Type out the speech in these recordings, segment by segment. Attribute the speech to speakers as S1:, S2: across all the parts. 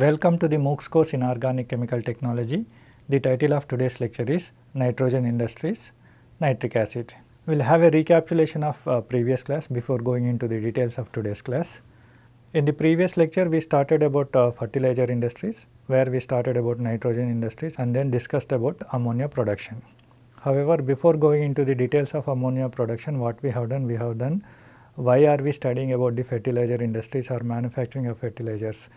S1: Welcome to the MOOCs course in Organic Chemical Technology. The title of today's lecture is Nitrogen Industries Nitric Acid. We will have a recapitulation of uh, previous class before going into the details of today's class. In the previous lecture we started about uh, fertilizer industries where we started about nitrogen industries and then discussed about ammonia production. However, before going into the details of ammonia production what we have done we have done why are we studying about the fertilizer industries or manufacturing of fertilizers,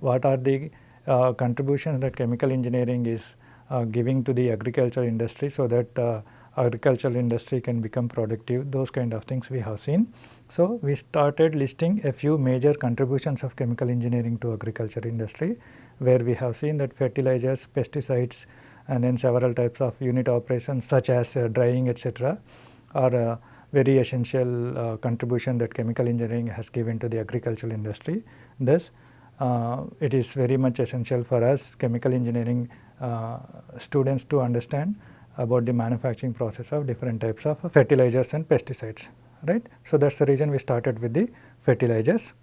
S1: what are the uh, contributions that chemical engineering is uh, giving to the agriculture industry so that uh, agricultural industry can become productive those kind of things we have seen. So, we started listing a few major contributions of chemical engineering to agriculture industry where we have seen that fertilizers, pesticides and then several types of unit operations such as uh, drying etc. are a very essential uh, contribution that chemical engineering has given to the agricultural industry. Thus, uh, it is very much essential for us chemical engineering uh, students to understand about the manufacturing process of different types of fertilizers and pesticides right. So, that is the reason we started with the fertilizers.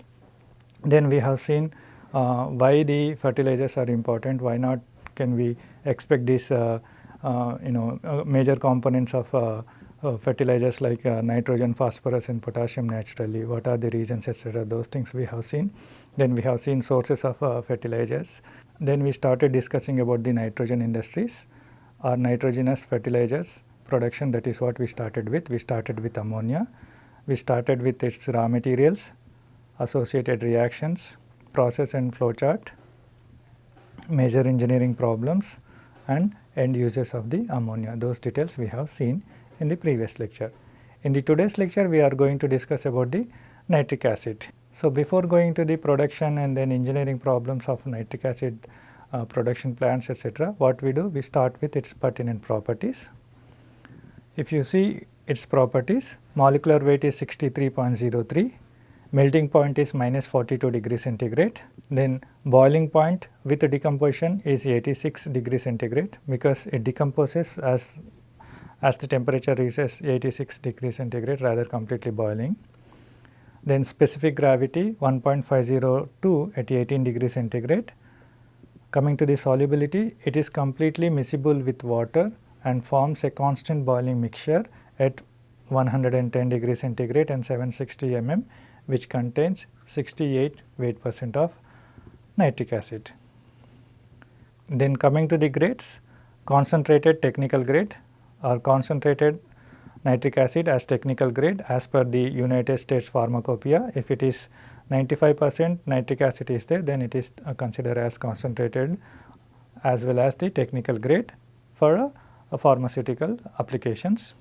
S1: Then we have seen uh, why the fertilizers are important, why not can we expect these uh, uh, you know uh, major components of uh, uh, fertilizers like nitrogen, phosphorus and potassium naturally, what are the reasons etc. those things we have seen. Then we have seen sources of uh, fertilizers. Then we started discussing about the nitrogen industries or nitrogenous fertilizers production that is what we started with. We started with ammonia, we started with its raw materials, associated reactions, process and flow chart, major engineering problems and end uses of the ammonia. Those details we have seen in the previous lecture. In the today's lecture we are going to discuss about the nitric acid. So, before going to the production and then engineering problems of nitric acid uh, production plants etc., what we do we start with its pertinent properties. If you see its properties molecular weight is 63.03, melting point is minus 42 degree centigrade, then boiling point with decomposition is 86 degree centigrade because it decomposes as as the temperature reaches 86 degree centigrade rather completely boiling. Then specific gravity 1.502 at 18 degree centigrade Coming to the solubility, it is completely miscible with water and forms a constant boiling mixture at 110 degree centigrade and 760 mm which contains 68 weight percent of nitric acid. Then coming to the grades, concentrated technical grade or concentrated nitric acid as technical grade as per the United States Pharmacopoeia. If it is 95 percent nitric acid is there then it is uh, considered as concentrated as well as the technical grade for uh, pharmaceutical applications.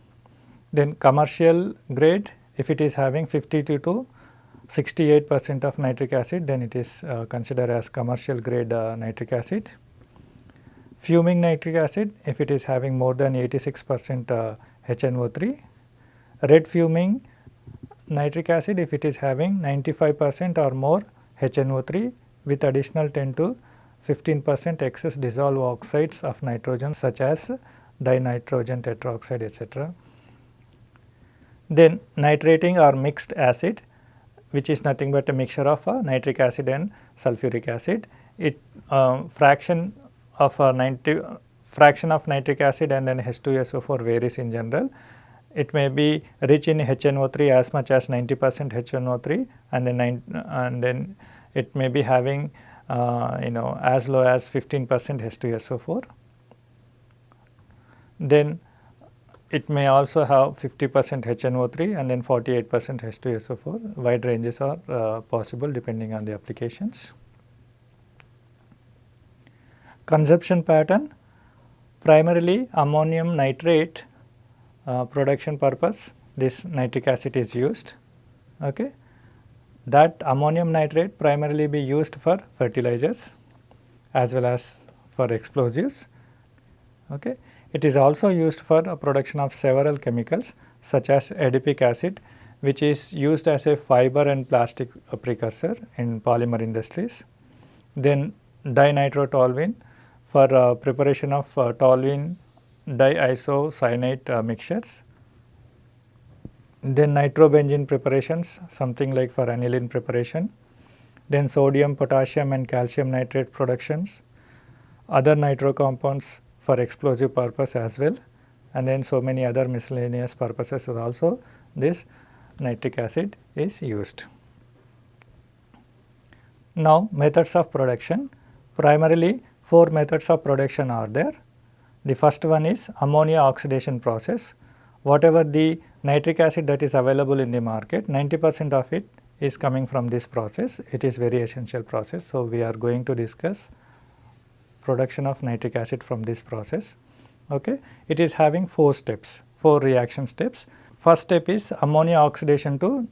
S1: Then commercial grade if it is having 52 to 68 percent of nitric acid then it is uh, considered as commercial grade uh, nitric acid. Fuming nitric acid if it is having more than 86 percent HNO3. Red fuming nitric acid if it is having 95 percent or more HNO3 with additional 10 to 15 percent excess dissolved oxides of nitrogen such as dinitrogen tetroxide etc. Then nitrating or mixed acid which is nothing but a mixture of uh, nitric acid and sulfuric acid. It uh, fraction of uh, 90 fraction of nitric acid and then H2SO4 varies in general it may be rich in HNO3 as much as 90 percent HNO3 and then and then it may be having uh, you know as low as 15 percent H2SO4. Then it may also have 50 percent HNO3 and then 48 percent H2SO4 wide ranges are uh, possible depending on the applications. Consumption pattern primarily ammonium nitrate uh, production purpose this nitric acid is used. Okay. That ammonium nitrate primarily be used for fertilizers as well as for explosives. Okay. It is also used for production of several chemicals such as adipic acid which is used as a fiber and plastic precursor in polymer industries. Then dinitrotoluene for uh, preparation of uh, toluene diisocyanate uh, mixtures. Then nitrobenzene preparations something like for aniline preparation. then sodium, potassium and calcium nitrate productions, other nitro compounds for explosive purpose as well and then so many other miscellaneous purposes also this nitric acid is used. Now methods of production primarily four methods of production are there. The first one is ammonia oxidation process whatever the nitric acid that is available in the market 90 percent of it is coming from this process it is very essential process. So, we are going to discuss production of nitric acid from this process. Okay. It is having 4 steps, 4 reaction steps. First step is ammonia oxidation to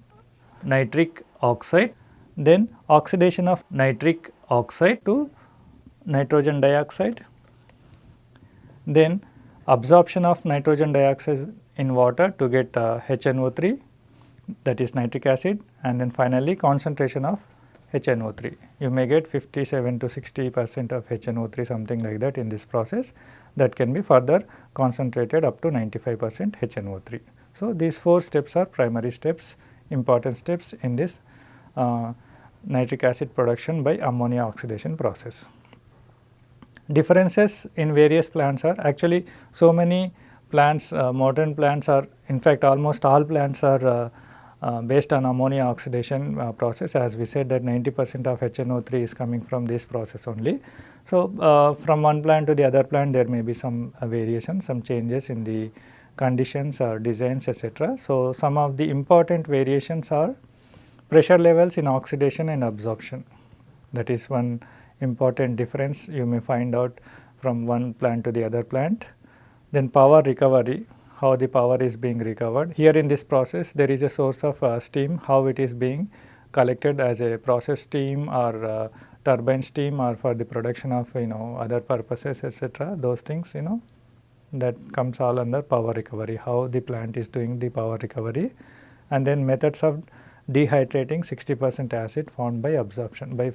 S1: nitric oxide, then oxidation of nitric oxide to nitrogen dioxide, then absorption of nitrogen dioxide in water to get uh, HNO3 that is nitric acid and then finally concentration of HNO3. You may get 57 to 60 percent of HNO3 something like that in this process that can be further concentrated up to 95 percent HNO3. So, these 4 steps are primary steps important steps in this uh, nitric acid production by ammonia oxidation process. Differences in various plants are actually so many plants uh, modern plants are in fact almost all plants are uh, uh, based on ammonia oxidation uh, process as we said that 90 percent of HNO3 is coming from this process only. So, uh, from one plant to the other plant there may be some variation, some changes in the conditions or designs etc. So, some of the important variations are pressure levels in oxidation and absorption that is one important difference you may find out from one plant to the other plant. Then power recovery how the power is being recovered. Here in this process there is a source of uh, steam how it is being collected as a process steam or uh, turbine steam or for the production of you know other purposes etc. those things you know that comes all under power recovery how the plant is doing the power recovery and then methods of dehydrating 60 percent acid formed by absorption. By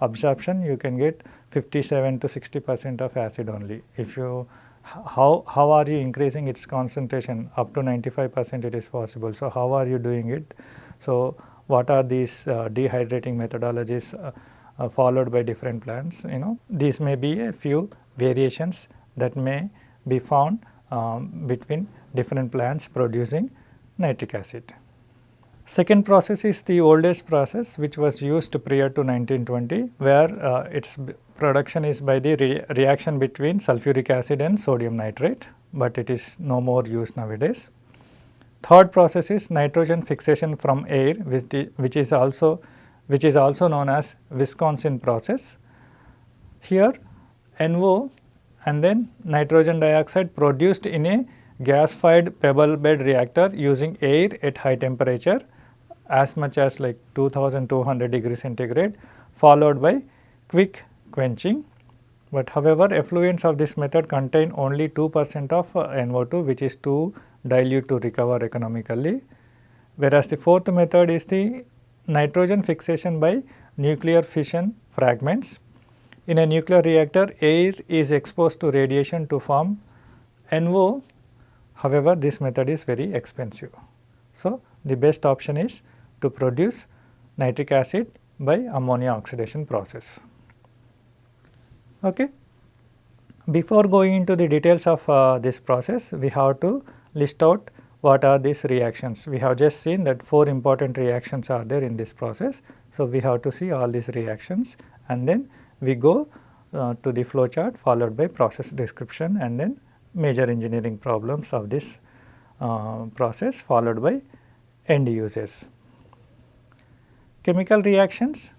S1: absorption you can get 57 to 60 percent of acid only. If you how, how are you increasing its concentration up to 95 percent it is possible. So, how are you doing it? So, what are these uh, dehydrating methodologies uh, uh, followed by different plants you know these may be a few variations that may be found um, between different plants producing nitric acid. Second process is the oldest process which was used prior to 1920 where uh, its production is by the re reaction between sulfuric acid and sodium nitrate, but it is no more used nowadays. Third process is nitrogen fixation from air which, the, which is also which is also known as Wisconsin process. Here NO and then nitrogen dioxide produced in a gas fired pebble bed reactor using air at high temperature as much as like 2200 degree centigrade followed by quick quenching. But however, effluents of this method contain only 2 percent of uh, NO2 which is too dilute to recover economically. Whereas, the fourth method is the nitrogen fixation by nuclear fission fragments. In a nuclear reactor, air is exposed to radiation to form NO. However, this method is very expensive. So, the best option is to produce nitric acid by ammonia oxidation process. Okay. Before going into the details of uh, this process, we have to list out what are these reactions. We have just seen that four important reactions are there in this process. So, we have to see all these reactions and then we go uh, to the flow chart followed by process description and then major engineering problems of this uh, process followed by end uses chemical reactions,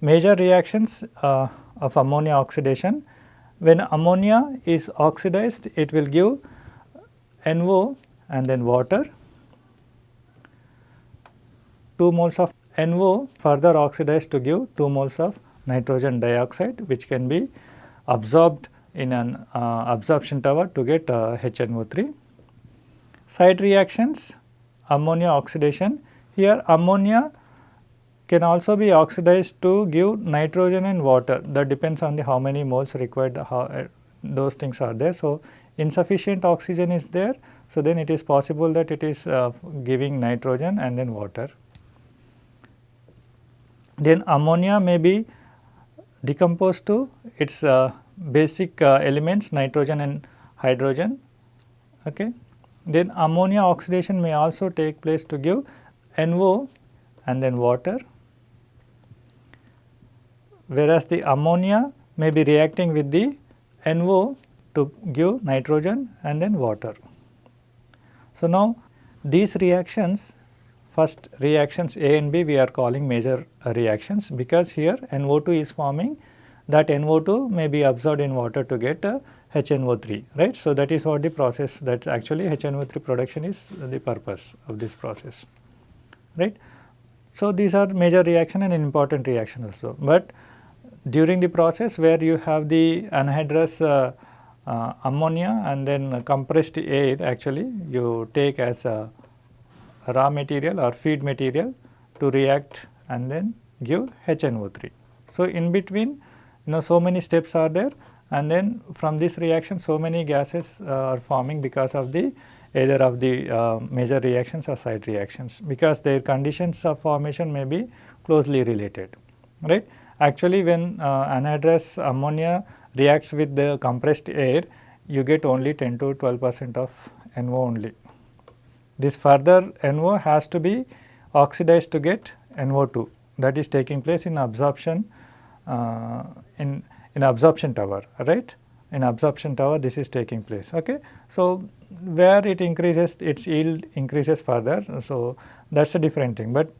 S1: major reactions uh, of ammonia oxidation. When ammonia is oxidized, it will give NO and then water. 2 moles of NO further oxidized to give 2 moles of nitrogen dioxide which can be absorbed in an uh, absorption tower to get uh, HNO3. Side reactions ammonia oxidation here ammonia can also be oxidized to give nitrogen and water that depends on the how many moles required how, uh, those things are there. So, insufficient oxygen is there. So, then it is possible that it is uh, giving nitrogen and then water. Then ammonia may be decomposed to its uh, basic uh, elements nitrogen and hydrogen. Okay. Then ammonia oxidation may also take place to give NO and then water, whereas the ammonia may be reacting with the NO to give nitrogen and then water. So, now these reactions first reactions A and B we are calling major uh, reactions because here NO2 is forming that NO2 may be absorbed in water to get uh, HNO3 right. So, that is what the process that actually HNO3 production is the purpose of this process right. So, these are major reaction and important reaction also, but during the process where you have the anhydrous uh, uh, ammonia and then compressed air actually you take as a raw material or feed material to react and then give HNO3. So, in between you know so many steps are there and then from this reaction so many gases uh, are forming because of the either of the uh, major reactions or side reactions because their conditions of formation may be closely related right. Actually when uh, anhydrous ammonia reacts with the compressed air you get only 10 to 12 percent of NO only. This further NO has to be oxidized to get NO2 that is taking place in absorption uh, in, in absorption tower right in absorption tower this is taking place okay. So, where it increases its yield increases further so that is a different thing but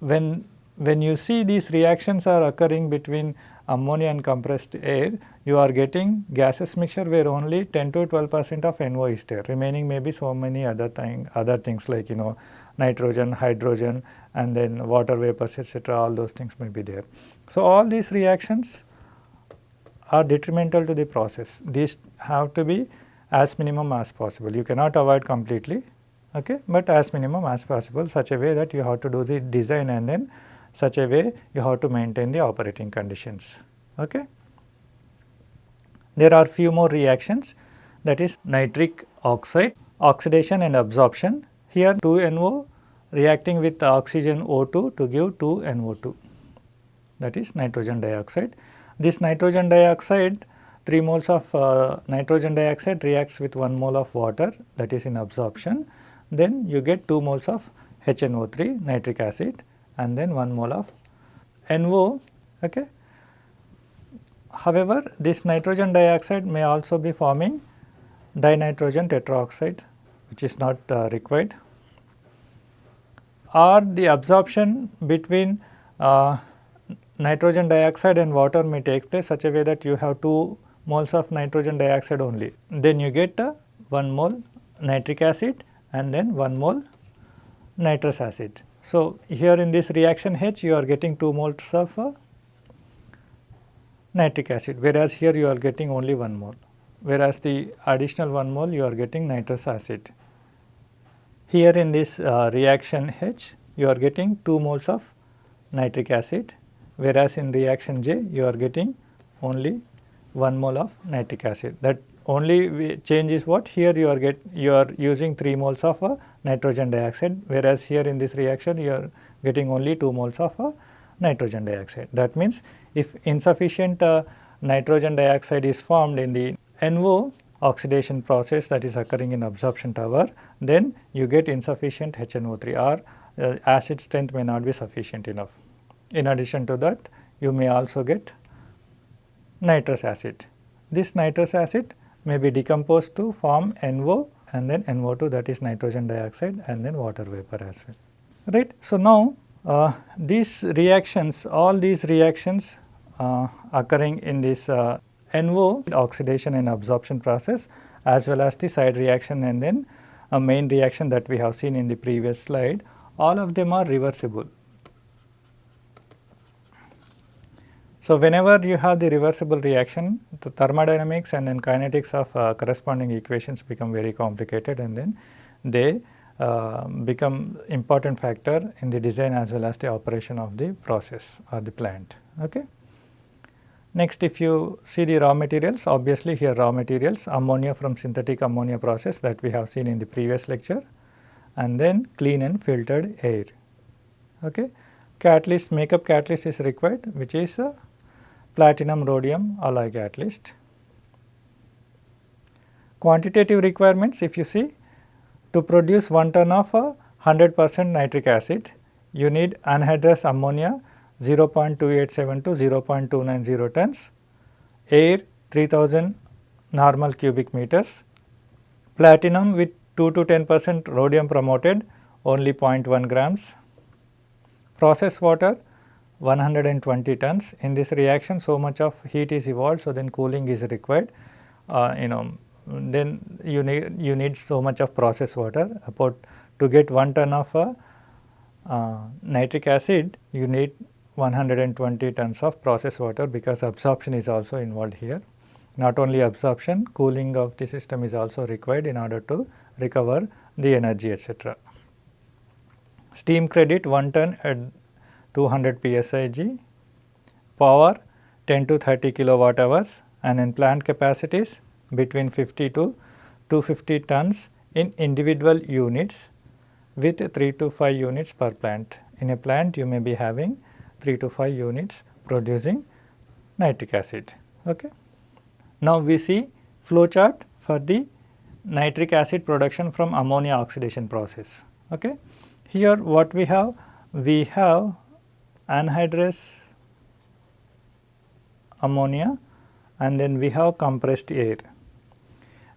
S1: when when you see these reactions are occurring between ammonia and compressed air, you are getting gases mixture where only 10 to 12 percent of NO is there. Remaining maybe so many other thing, other things like you know nitrogen, hydrogen and then water vapors etc. all those things may be there. So, all these reactions are detrimental to the process. These have to be as minimum as possible. You cannot avoid completely, okay, but as minimum as possible such a way that you have to do the design and then such a way you have to maintain the operating conditions. Okay. There are few more reactions that is nitric oxide, oxidation and absorption. Here 2NO reacting with oxygen O2 to give 2NO2 that is nitrogen dioxide. This nitrogen dioxide 3 moles of uh, nitrogen dioxide reacts with 1 mole of water that is in absorption. Then you get 2 moles of HNO3 nitric acid and then 1 mole of NO. Okay. However, this nitrogen dioxide may also be forming dinitrogen tetroxide which is not uh, required or the absorption between uh, nitrogen dioxide and water may take place such a way that you have 2 moles of nitrogen dioxide only. Then you get uh, 1 mole nitric acid and then 1 mole nitrous acid. So, here in this reaction H you are getting 2 moles of uh, nitric acid whereas here you are getting only 1 mole whereas the additional 1 mole you are getting nitrous acid. Here in this uh, reaction H you are getting 2 moles of nitric acid whereas in reaction J you are getting only 1 mole of nitric acid that only change is what here you are get you are using 3 moles of nitrogen dioxide whereas here in this reaction you are getting only 2 moles of nitrogen dioxide. That means if insufficient uh, nitrogen dioxide is formed in the NO oxidation process that is occurring in absorption tower then you get insufficient HNO3 or uh, acid strength may not be sufficient enough. In addition to that you may also get nitrous acid. This nitrous acid may be decomposed to form NO and then NO2 that is nitrogen dioxide and then water vapor as well. Right. So, now uh, these reactions all these reactions uh, occurring in this uh, NO oxidation and absorption process as well as the side reaction and then a main reaction that we have seen in the previous slide all of them are reversible. So, whenever you have the reversible reaction, the thermodynamics and then kinetics of uh, corresponding equations become very complicated and then they uh, become important factor in the design as well as the operation of the process or the plant. Okay. Next if you see the raw materials obviously here raw materials ammonia from synthetic ammonia process that we have seen in the previous lecture and then clean and filtered air. Okay. catalyst makeup catalyst is required which is a platinum rhodium alloy catalyst. Quantitative requirements if you see to produce 1 ton of a 100 percent nitric acid you need anhydrous ammonia 0.287 to 0.290 tons, air 3000 normal cubic meters, platinum with 2 to 10 percent rhodium promoted only 0.1 grams, process water 120 tons. In this reaction so much of heat is evolved so then cooling is required uh, you know then you need you need so much of process water about to get 1 ton of a uh, nitric acid you need 120 tons of process water because absorption is also involved here. Not only absorption, cooling of the system is also required in order to recover the energy etc. Steam credit 1 ton at 200 psig, power 10 to 30 kilowatt hours and in plant capacities between 50 to 250 tons in individual units with 3 to 5 units per plant. In a plant you may be having 3 to 5 units producing nitric acid. Okay. Now, we see flow chart for the nitric acid production from ammonia oxidation process. Okay. Here what we have? We have anhydrous ammonia and then we have compressed air.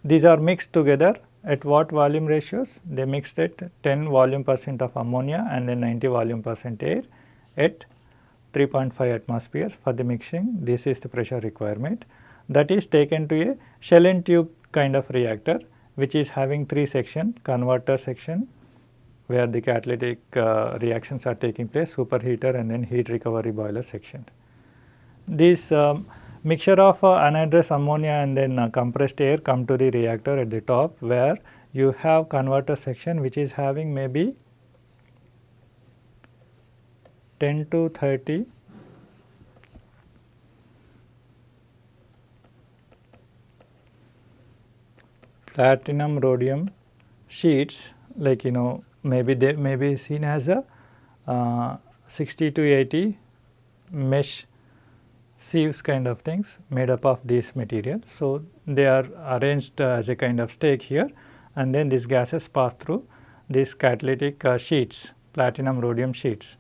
S1: These are mixed together at what volume ratios? They mixed at 10 volume percent of ammonia and then 90 volume percent air at 3.5 atmosphere for the mixing this is the pressure requirement that is taken to a shell and tube kind of reactor which is having three section converter section where the catalytic uh, reactions are taking place superheater and then heat recovery boiler section. This um, mixture of uh, anhydrous ammonia and then uh, compressed air come to the reactor at the top where you have converter section which is having maybe 10 to 30 platinum rhodium sheets like you know maybe they may be seen as a uh, 60 to 80 mesh sieves kind of things made up of this material. So, they are arranged uh, as a kind of stake here and then these gases pass through these catalytic uh, sheets platinum rhodium sheets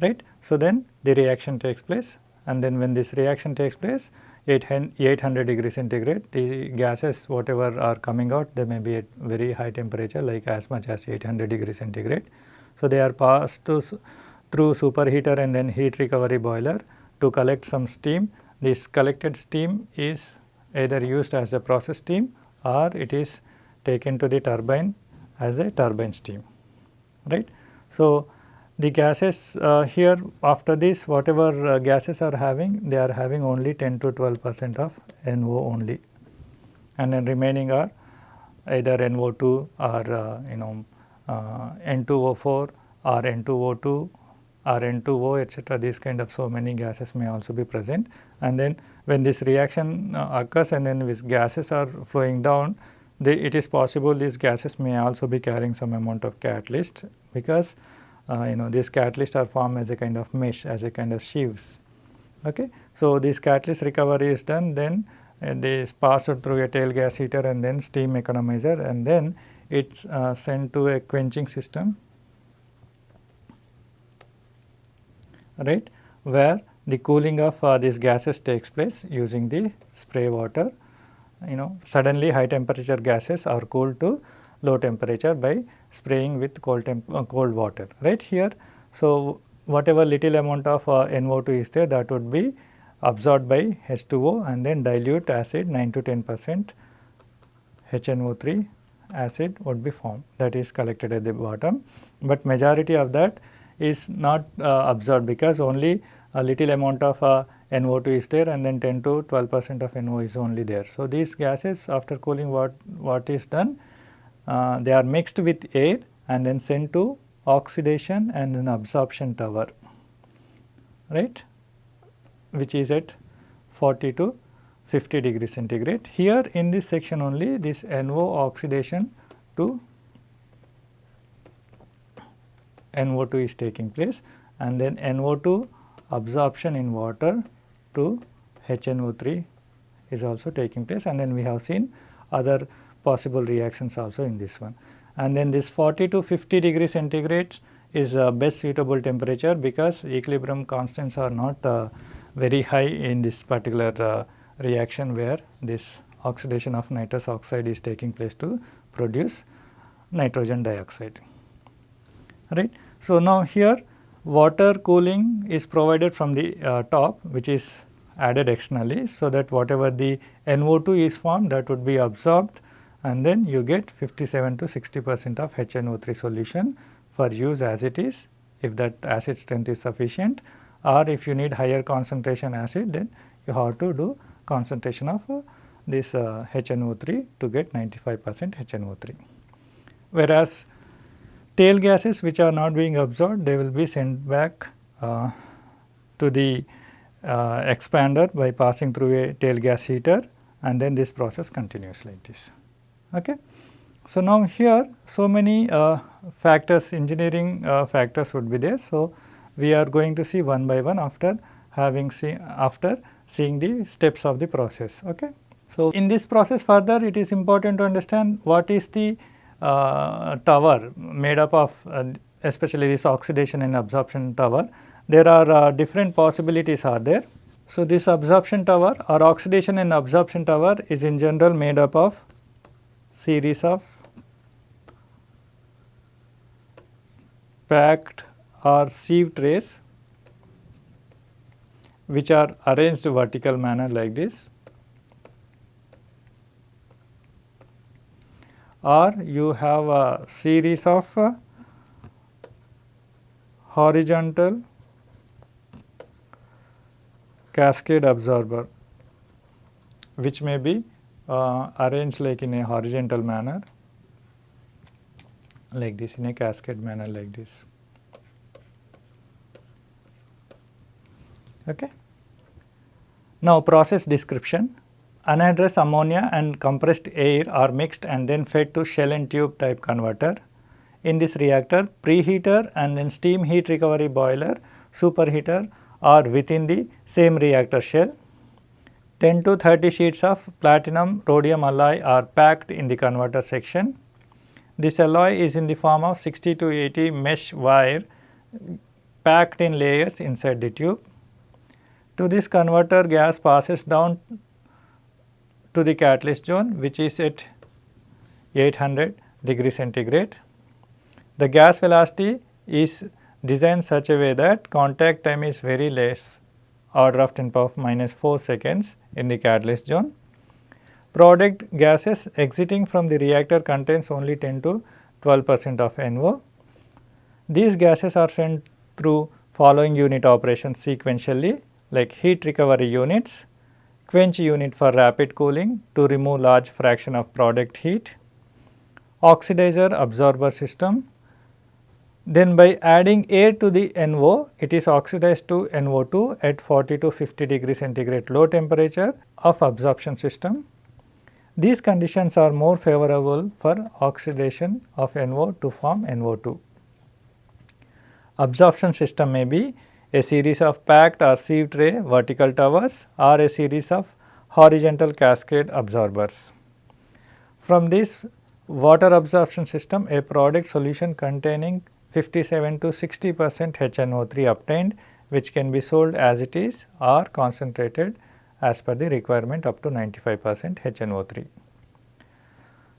S1: right. So, then the reaction takes place and then when this reaction takes place 800 degree centigrade the gases whatever are coming out they may be at very high temperature like as much as 800 degree centigrade. So, they are passed to, through superheater and then heat recovery boiler to collect some steam. This collected steam is either used as a process steam or it is taken to the turbine as a turbine steam right. So, the gases uh, here after this whatever uh, gases are having they are having only 10 to 12 percent of NO only and then remaining are either NO2 or uh, you know uh, N2O4 or N2O2 or N2O etc. these kind of so many gases may also be present and then when this reaction uh, occurs and then these gases are flowing down they, it is possible these gases may also be carrying some amount of catalyst because you know these catalysts are formed as a kind of mesh as a kind of sheaves. Okay. So, this catalyst recovery is done then uh, they is passed through a tail gas heater and then steam economizer and then it is uh, sent to a quenching system right where the cooling of uh, these gases takes place using the spray water you know suddenly high temperature gases are cooled to low temperature by spraying with cold, uh, cold water right here. So, whatever little amount of uh, NO2 is there that would be absorbed by H2O and then dilute acid 9 to 10 percent HNO3 acid would be formed that is collected at the bottom, but majority of that is not uh, absorbed because only a little amount of uh, NO2 is there and then 10 to 12 percent of NO is only there. So, these gases after cooling what, what is done uh, they are mixed with air and then sent to oxidation and then absorption tower right which is at 40 to 50 degree centigrade. Here in this section only this NO oxidation to NO2 is taking place and then NO2 absorption in water to HNO3 is also taking place and then we have seen other possible reactions also in this one. And then this 40 to 50 degree centigrade is uh, best suitable temperature because equilibrium constants are not uh, very high in this particular uh, reaction where this oxidation of nitrous oxide is taking place to produce nitrogen dioxide right. So, now here water cooling is provided from the uh, top which is added externally. So, that whatever the NO2 is formed that would be absorbed and then you get 57 to 60 percent of HNO3 solution for use as it is if that acid strength is sufficient or if you need higher concentration acid then you have to do concentration of uh, this uh, HNO3 to get 95 percent HNO3. Whereas tail gases which are not being absorbed they will be sent back uh, to the uh, expander by passing through a tail gas heater and then this process continues like this. Okay. So, now here so many uh, factors engineering uh, factors would be there. So, we are going to see one by one after having seen after seeing the steps of the process. Okay. So, in this process further it is important to understand what is the uh, tower made up of uh, especially this oxidation and absorption tower. There are uh, different possibilities are there. So, this absorption tower or oxidation and absorption tower is in general made up of series of packed or sieve trays which are arranged vertical manner like this or you have a series of uh, horizontal cascade absorber which may be uh, arranged like in a horizontal manner like this in a cascade manner like this. Okay. Now process description anhydrous ammonia and compressed air are mixed and then fed to shell and tube type converter. In this reactor preheater and then steam heat recovery boiler superheater are within the same reactor shell. 10 to 30 sheets of platinum rhodium alloy are packed in the converter section. This alloy is in the form of 60 to 80 mesh wire packed in layers inside the tube. To this converter gas passes down to the catalyst zone which is at 800 degree centigrade. The gas velocity is designed such a way that contact time is very less order of 10 power minus 4 seconds in the catalyst zone. Product gases exiting from the reactor contains only 10 to 12 percent of NO. These gases are sent through following unit operations sequentially like heat recovery units, quench unit for rapid cooling to remove large fraction of product heat, oxidizer absorber system. Then by adding air to the NO, it is oxidized to NO2 at 40 to 50 degree centigrade low temperature of absorption system. These conditions are more favorable for oxidation of NO to form NO2. Absorption system may be a series of packed or sieve tray vertical towers or a series of horizontal cascade absorbers. From this water absorption system a product solution containing 57 to 60 percent HNO3 obtained which can be sold as it is or concentrated as per the requirement up to 95 percent HNO3.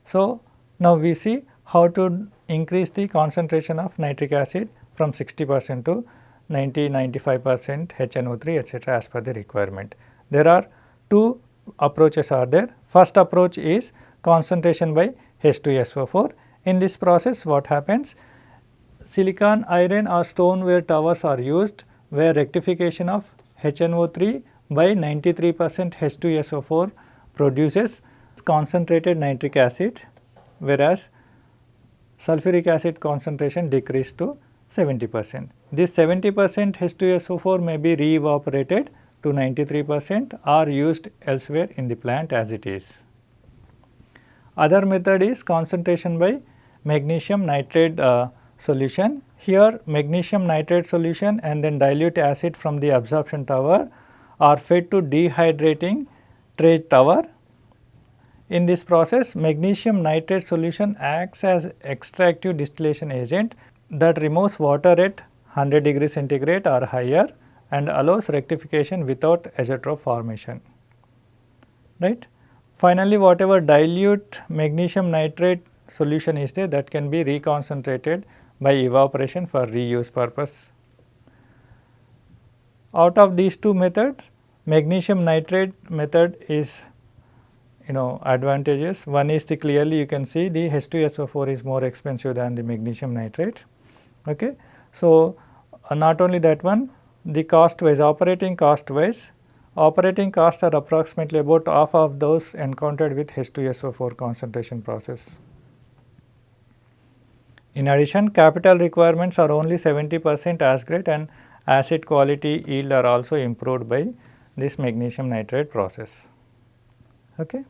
S1: So, now we see how to increase the concentration of nitric acid from 60 percent to 90 95 percent HNO3 etc., as per the requirement. There are two approaches are there. First approach is concentration by H2SO4. In this process what happens? Silicon, iron or stoneware towers are used where rectification of HNO3 by 93 percent H2SO4 produces concentrated nitric acid whereas sulfuric acid concentration decreased to 70 percent. This 70 percent H2SO4 may be re-evaporated to 93 percent or used elsewhere in the plant as it is. Other method is concentration by magnesium nitrate uh, solution. Here magnesium nitrate solution and then dilute acid from the absorption tower are fed to dehydrating tray tower. In this process magnesium nitrate solution acts as extractive distillation agent that removes water at 100 degree centigrade or higher and allows rectification without azeotrope formation. Right. Finally, whatever dilute magnesium nitrate solution is there that can be reconcentrated by evaporation for reuse purpose. Out of these two methods, magnesium nitrate method is you know advantageous. One is the clearly you can see the H2SO4 is more expensive than the magnesium nitrate. Okay. So, uh, not only that one the cost wise operating cost wise operating costs are approximately about half of those encountered with H2SO4 concentration process. In addition capital requirements are only 70 percent as great and acid quality yield are also improved by this magnesium nitrate process. Okay.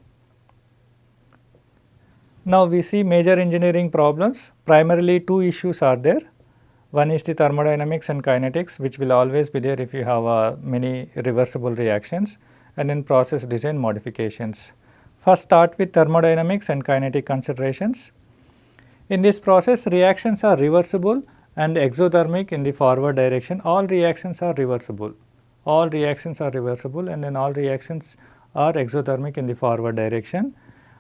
S1: Now, we see major engineering problems primarily two issues are there. One is the thermodynamics and kinetics which will always be there if you have uh, many reversible reactions and then process design modifications. First start with thermodynamics and kinetic considerations. In this process reactions are reversible and exothermic in the forward direction. All reactions are reversible. All reactions are reversible and then all reactions are exothermic in the forward direction.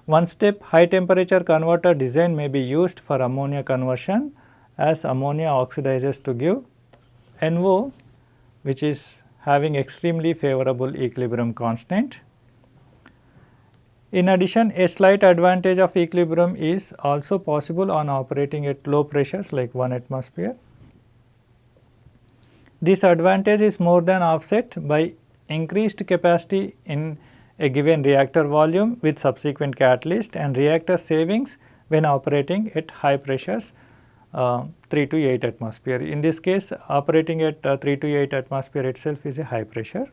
S1: One step high temperature converter design may be used for ammonia conversion as ammonia oxidizes to give NO which is having extremely favorable equilibrium constant in addition, a slight advantage of equilibrium is also possible on operating at low pressures like 1 atmosphere. This advantage is more than offset by increased capacity in a given reactor volume with subsequent catalyst and reactor savings when operating at high pressures uh, 3 to 8 atmosphere. In this case operating at uh, 3 to 8 atmosphere itself is a high pressure.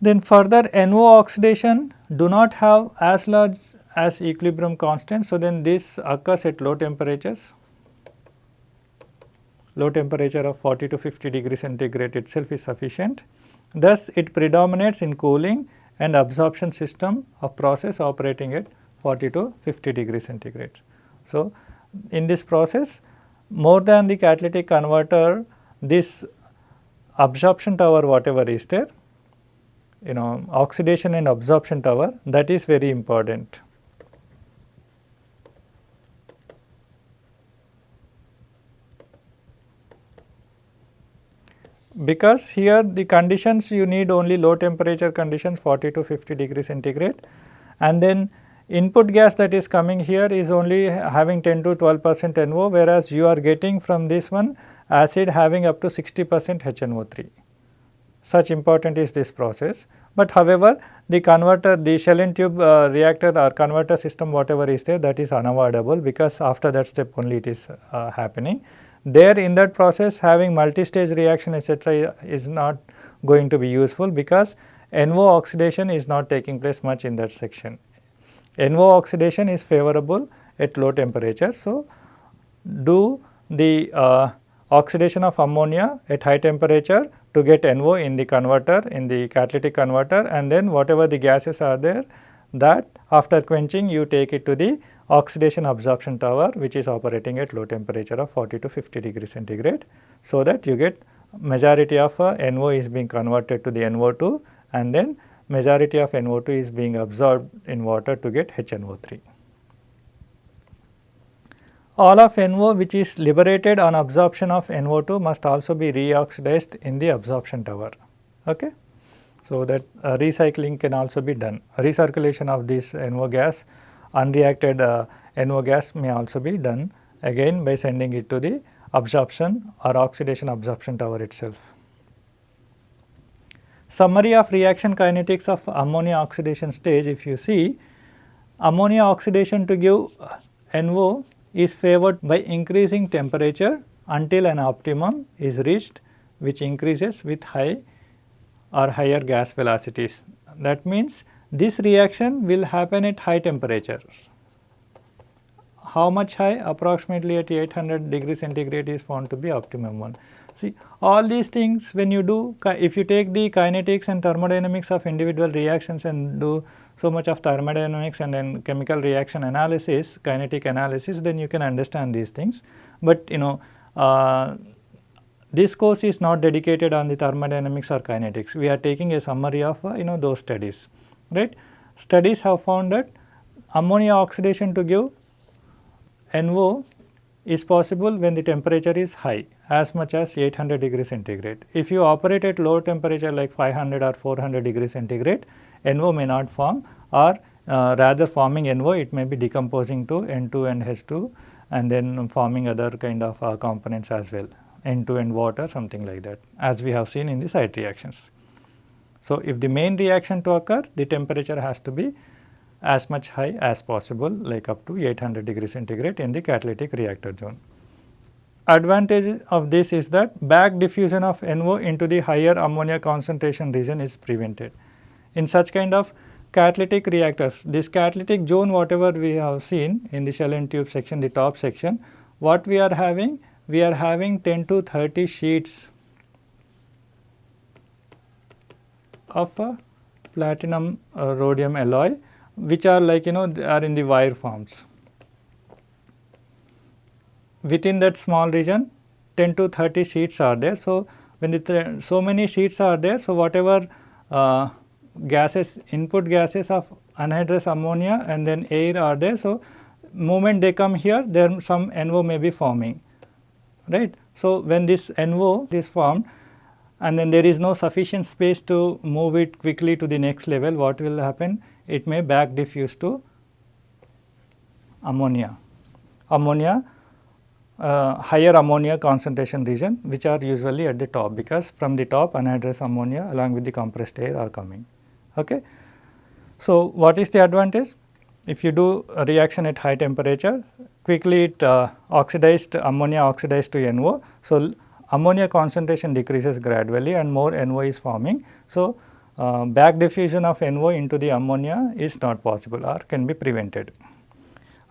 S1: Then further NO oxidation do not have as large as equilibrium constant. So, then this occurs at low temperatures, low temperature of 40 to 50 degree centigrade itself is sufficient. Thus, it predominates in cooling and absorption system of process operating at 40 to 50 degree centigrade. So, in this process more than the catalytic converter this absorption tower whatever is there you know oxidation and absorption tower that is very important. Because here the conditions you need only low temperature conditions 40 to 50 degree centigrade and then input gas that is coming here is only having 10 to 12 percent NO whereas you are getting from this one acid having up to 60 percent HNO3 such important is this process. But however, the converter the shell and tube uh, reactor or converter system whatever is there that is unavoidable because after that step only it is uh, happening. There in that process having multi-stage reaction etc. is not going to be useful because NO oxidation is not taking place much in that section. NO oxidation is favorable at low temperature. So, do the uh, oxidation of ammonia at high temperature to get NO in the converter in the catalytic converter and then whatever the gases are there that after quenching you take it to the oxidation absorption tower which is operating at low temperature of 40 to 50 degree centigrade. So, that you get majority of uh, NO is being converted to the NO2 and then majority of NO2 is being absorbed in water to get HNO3 all of NO which is liberated on absorption of NO2 must also be reoxidized in the absorption tower. Okay? So, that uh, recycling can also be done. Recirculation of this NO gas, unreacted uh, NO gas may also be done again by sending it to the absorption or oxidation absorption tower itself. Summary of reaction kinetics of ammonia oxidation stage if you see ammonia oxidation to give NO is favored by increasing temperature until an optimum is reached which increases with high or higher gas velocities. That means, this reaction will happen at high temperatures. how much high approximately at 800 degree centigrade is found to be optimum one. See all these things when you do if you take the kinetics and thermodynamics of individual reactions and do so much of thermodynamics and then chemical reaction analysis kinetic analysis then you can understand these things. But you know uh, this course is not dedicated on the thermodynamics or kinetics we are taking a summary of uh, you know those studies right. Studies have found that ammonia oxidation to give NO is possible when the temperature is high as much as 800 degree centigrade. If you operate at low temperature like 500 or 400 degree centigrade, NO may not form or uh, rather forming NO it may be decomposing to N2 and H2 and then forming other kind of uh, components as well N2 and water something like that as we have seen in the side reactions. So, if the main reaction to occur the temperature has to be as much high as possible like up to 800 degree centigrade in the catalytic reactor zone. Advantage of this is that back diffusion of NO into the higher ammonia concentration region is prevented. In such kind of catalytic reactors, this catalytic zone whatever we have seen in the shell and tube section, the top section, what we are having? We are having 10 to 30 sheets of platinum uh, rhodium alloy which are like you know are in the wire forms. Within that small region 10 to 30 sheets are there. So, when the so many sheets are there, so whatever uh, gases input gases of anhydrous ammonia and then air are there. So, moment they come here there some NO may be forming right. So, when this NO is formed and then there is no sufficient space to move it quickly to the next level what will happen it may back diffuse to ammonia. Ammonia uh, higher ammonia concentration region which are usually at the top because from the top anhydrous ammonia along with the compressed air are coming. Okay. So, what is the advantage? If you do a reaction at high temperature quickly it uh, oxidized ammonia oxidized to NO. So, ammonia concentration decreases gradually and more NO is forming. So, uh, back diffusion of NO into the ammonia is not possible or can be prevented.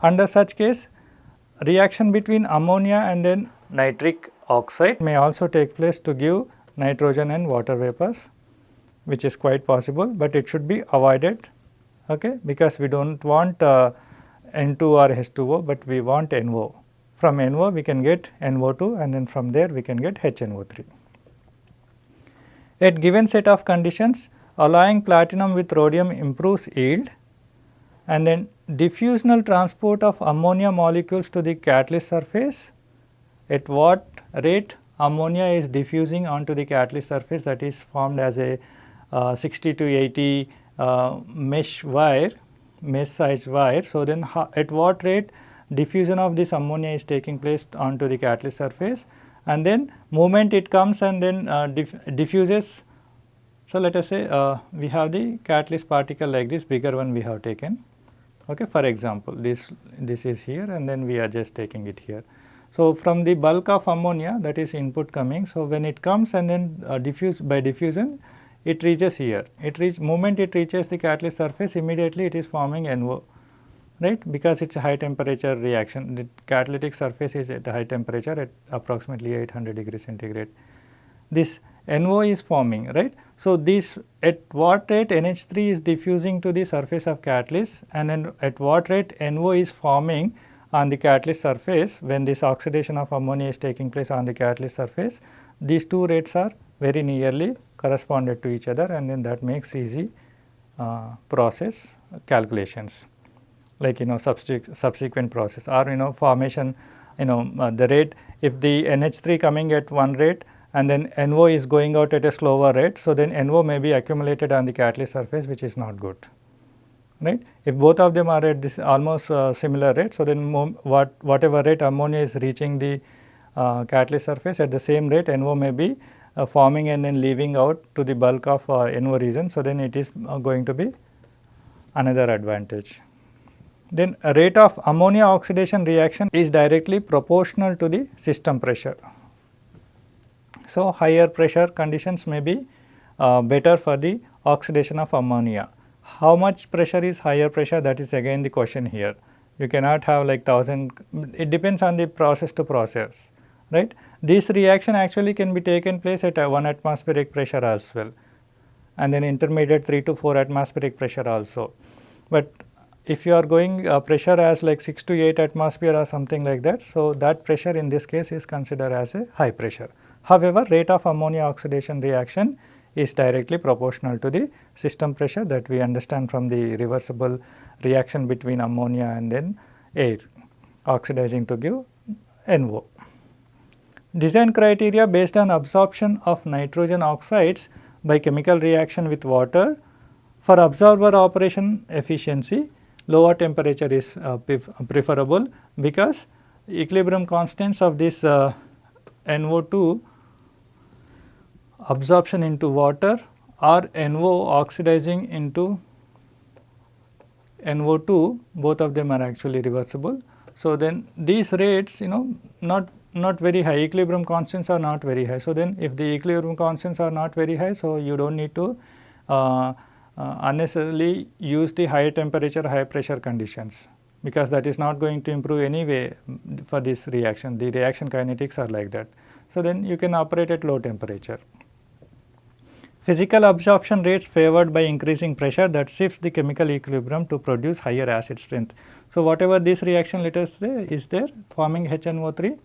S1: Under such case reaction between ammonia and then nitric oxide may also take place to give nitrogen and water vapors which is quite possible, but it should be avoided okay, because we do not want uh, N2 or H2O, but we want NO. From NO we can get NO2 and then from there we can get HNO3. At given set of conditions alloying platinum with rhodium improves yield and then diffusional transport of ammonia molecules to the catalyst surface at what rate ammonia is diffusing onto the catalyst surface that is formed as a uh, 60 to 80 uh, mesh wire mesh size wire. So, then at what rate diffusion of this ammonia is taking place onto the catalyst surface? And then moment it comes and then uh, diff diffuses. So, let us say uh, we have the catalyst particle like this bigger one we have taken okay for example this this is here and then we are just taking it here. So, from the bulk of ammonia that is input coming so when it comes and then uh, diffuse by diffusion it reaches here it reach moment it reaches the catalyst surface immediately it is forming NO right because it is a high temperature reaction the catalytic surface is at a high temperature at approximately 800 degree centigrade. This NO is forming right. So, this at what rate NH3 is diffusing to the surface of catalyst and then at what rate NO is forming on the catalyst surface when this oxidation of ammonia is taking place on the catalyst surface. These two rates are very nearly corresponded to each other and then that makes easy uh, process calculations like you know subsequent process or you know formation you know uh, the rate if the NH3 coming at one rate and then NO is going out at a slower rate. So, then NO may be accumulated on the catalyst surface which is not good right. If both of them are at this almost uh, similar rate, so then what whatever rate ammonia is reaching the uh, catalyst surface at the same rate NO may be uh, forming and then leaving out to the bulk of uh, NO region. So, then it is uh, going to be another advantage. Then rate of ammonia oxidation reaction is directly proportional to the system pressure. So, higher pressure conditions may be uh, better for the oxidation of ammonia. How much pressure is higher pressure that is again the question here. You cannot have like 1000, it depends on the process to process, right. This reaction actually can be taken place at a 1 atmospheric pressure as well and then intermediate 3 to 4 atmospheric pressure also. But if you are going uh, pressure as like 6 to 8 atmosphere or something like that, so that pressure in this case is considered as a high pressure. However, rate of ammonia oxidation reaction is directly proportional to the system pressure that we understand from the reversible reaction between ammonia and then air oxidizing to give NO. Design criteria based on absorption of nitrogen oxides by chemical reaction with water. For absorber operation efficiency, lower temperature is uh, preferable because equilibrium constants of this uh, NO2 absorption into water or NO oxidizing into NO2 both of them are actually reversible. So, then these rates you know not not very high equilibrium constants are not very high. So, then if the equilibrium constants are not very high so you do not need to uh, uh, unnecessarily use the high temperature high pressure conditions because that is not going to improve anyway for this reaction the reaction kinetics are like that. So, then you can operate at low temperature. Physical absorption rates favored by increasing pressure that shifts the chemical equilibrium to produce higher acid strength. So, whatever this reaction let us say is there forming HNO3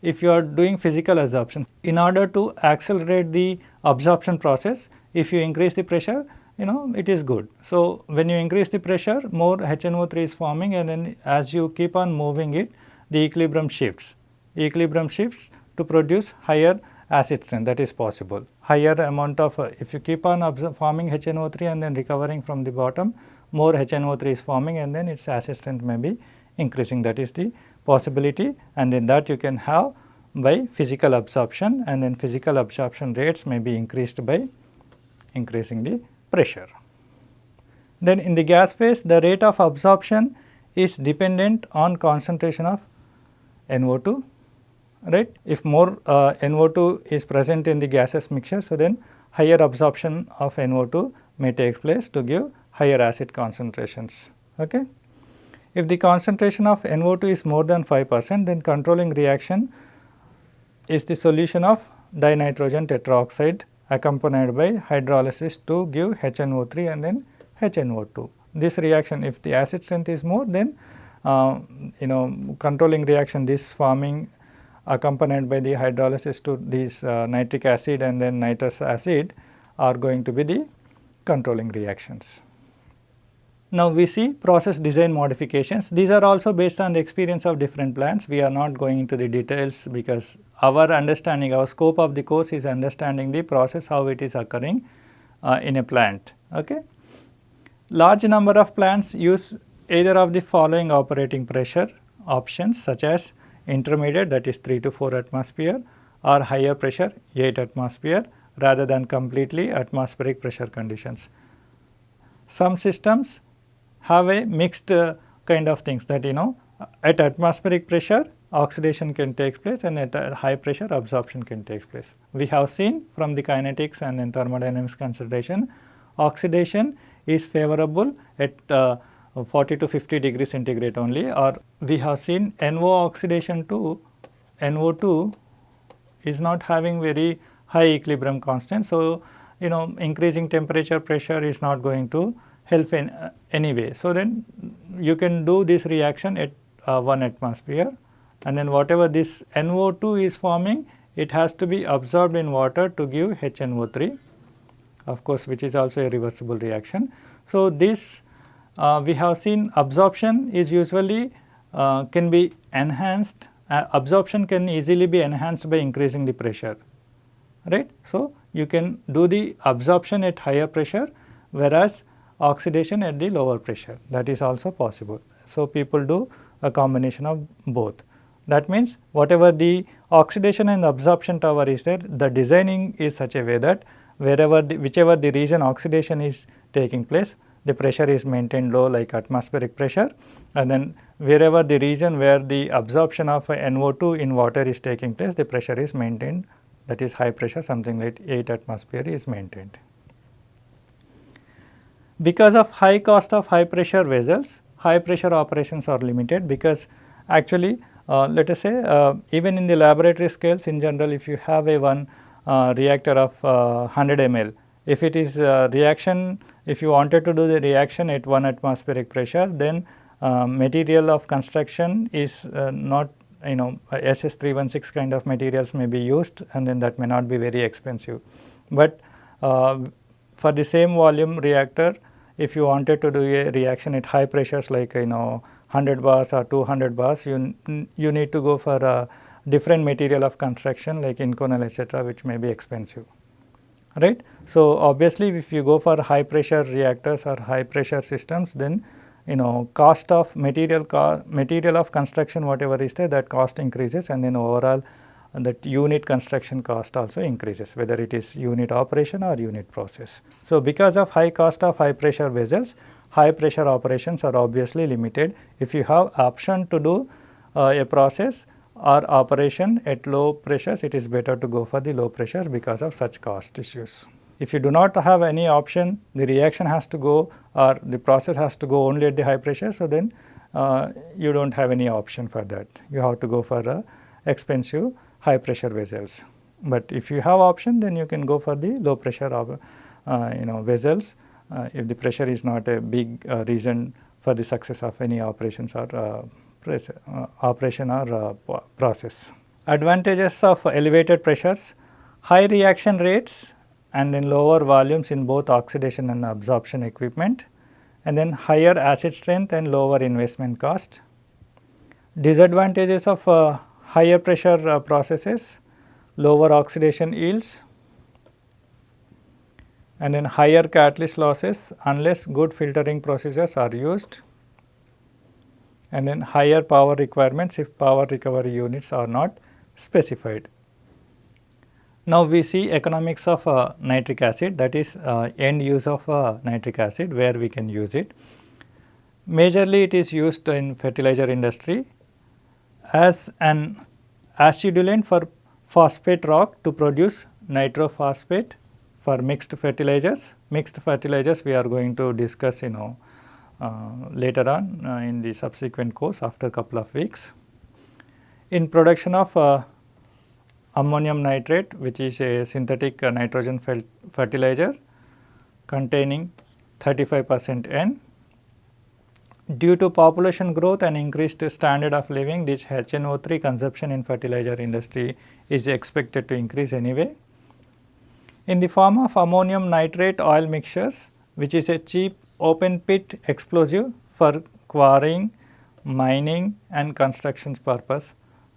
S1: if you are doing physical absorption. In order to accelerate the absorption process if you increase the pressure you know it is good. So, when you increase the pressure more HNO3 is forming and then as you keep on moving it the equilibrium shifts. Equilibrium shifts to produce higher acid strength that is possible. Higher amount of uh, if you keep on forming HNO3 and then recovering from the bottom more HNO3 is forming and then its acid strength may be increasing that is the possibility and then that you can have by physical absorption and then physical absorption rates may be increased by increasing the pressure. Then in the gas phase the rate of absorption is dependent on concentration of NO2 right. If more uh, NO2 is present in the gaseous mixture, so then higher absorption of NO2 may take place to give higher acid concentrations. Okay. If the concentration of NO2 is more than 5 percent, then controlling reaction is the solution of dinitrogen tetroxide accompanied by hydrolysis to give HNO3 and then HNO2. This reaction if the acid strength is more then uh, you know controlling reaction this forming accompanied by the hydrolysis to this uh, nitric acid and then nitrous acid are going to be the controlling reactions. Now, we see process design modifications. These are also based on the experience of different plants. We are not going into the details because our understanding, our scope of the course is understanding the process how it is occurring uh, in a plant. Okay. Large number of plants use either of the following operating pressure options such as intermediate that is 3 to 4 atmosphere or higher pressure 8 atmosphere rather than completely atmospheric pressure conditions. Some systems have a mixed uh, kind of things that you know at atmospheric pressure oxidation can take place and at high pressure absorption can take place. We have seen from the kinetics and then thermodynamics consideration oxidation is favorable at uh, 40 to 50 degree centigrade only or we have seen NO oxidation to NO2 is not having very high equilibrium constant. So, you know increasing temperature pressure is not going to help in uh, any way. So, then you can do this reaction at uh, 1 atmosphere and then whatever this NO2 is forming it has to be absorbed in water to give HNO3 of course, which is also a reversible reaction. So, this we have seen absorption is usually uh, can be enhanced uh, absorption can easily be enhanced by increasing the pressure right. So, you can do the absorption at higher pressure whereas oxidation at the lower pressure that is also possible. So, people do a combination of both. That means, whatever the oxidation and absorption tower is there, the designing is such a way that wherever the, whichever the region oxidation is taking place, the pressure is maintained low like atmospheric pressure and then wherever the region where the absorption of NO2 in water is taking place the pressure is maintained that is high pressure something like 8 atmosphere is maintained. Because of high cost of high pressure vessels high pressure operations are limited because actually uh, let us say uh, even in the laboratory scales in general if you have a one uh, reactor of 100 ml, if it is reaction if you wanted to do the reaction at 1 atmospheric pressure then material of construction is not you know SS 316 kind of materials may be used and then that may not be very expensive. But uh, for the same volume reactor if you wanted to do a reaction at high pressures like you know 100 bars or 200 bars, you, you need to go for a different material of construction like Inconel etc., which may be expensive. Right. So, obviously, if you go for high pressure reactors or high pressure systems, then you know cost of material co material of construction whatever is there that cost increases and then overall that unit construction cost also increases whether it is unit operation or unit process. So, because of high cost of high pressure vessels high pressure operations are obviously limited. If you have option to do uh, a process or operation at low pressures, it is better to go for the low pressures because of such cost issues. If you do not have any option, the reaction has to go or the process has to go only at the high pressure. So, then uh, you do not have any option for that. You have to go for uh, expensive high pressure vessels. But if you have option, then you can go for the low pressure of, uh, you know vessels uh, if the pressure is not a big uh, reason for the success of any operations or uh, operation or process. Advantages of elevated pressures, high reaction rates and then lower volumes in both oxidation and absorption equipment and then higher acid strength and lower investment cost. Disadvantages of uh, higher pressure uh, processes, lower oxidation yields, and then higher catalyst losses unless good filtering procedures are used and then higher power requirements if power recovery units are not specified. Now, we see economics of uh, nitric acid that is uh, end use of uh, nitric acid where we can use it. Majorly it is used in fertilizer industry as an acidulant for phosphate rock to produce nitrophosphate for mixed fertilizers. Mixed fertilizers we are going to discuss you know later on uh, in the subsequent course after a couple of weeks. In production of uh, ammonium nitrate which is a synthetic uh, nitrogen fertilizer containing 35 percent N. Due to population growth and increased standard of living this HNO3 consumption in fertilizer industry is expected to increase anyway in the form of ammonium nitrate oil mixtures which is a cheap open pit explosive for quarrying, mining and construction purpose.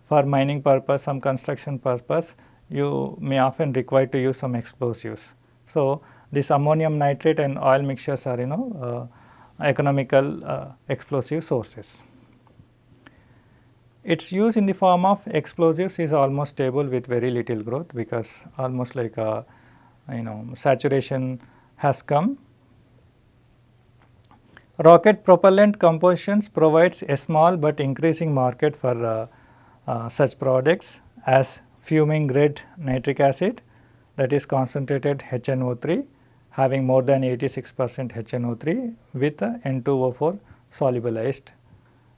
S1: For mining purpose, some construction purpose, you may often require to use some explosives. So, this ammonium nitrate and oil mixtures are you know uh, economical uh, explosive sources. Its use in the form of explosives is almost stable with very little growth because almost like a you know saturation has come. Rocket propellant compositions provides a small but increasing market for uh, uh, such products as fuming red nitric acid that is concentrated HNO3 having more than 86 percent HNO3 with N2O4 solubilized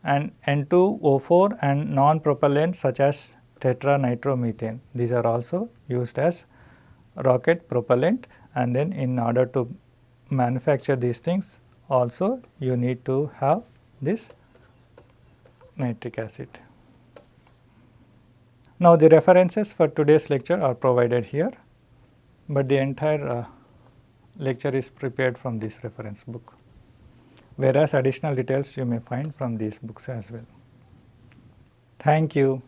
S1: and N2O4 and monopropellant such as tetranitromethane. These are also used as rocket propellant and then in order to manufacture these things also you need to have this nitric acid. Now, the references for today's lecture are provided here, but the entire uh, lecture is prepared from this reference book, whereas additional details you may find from these books as well. Thank you.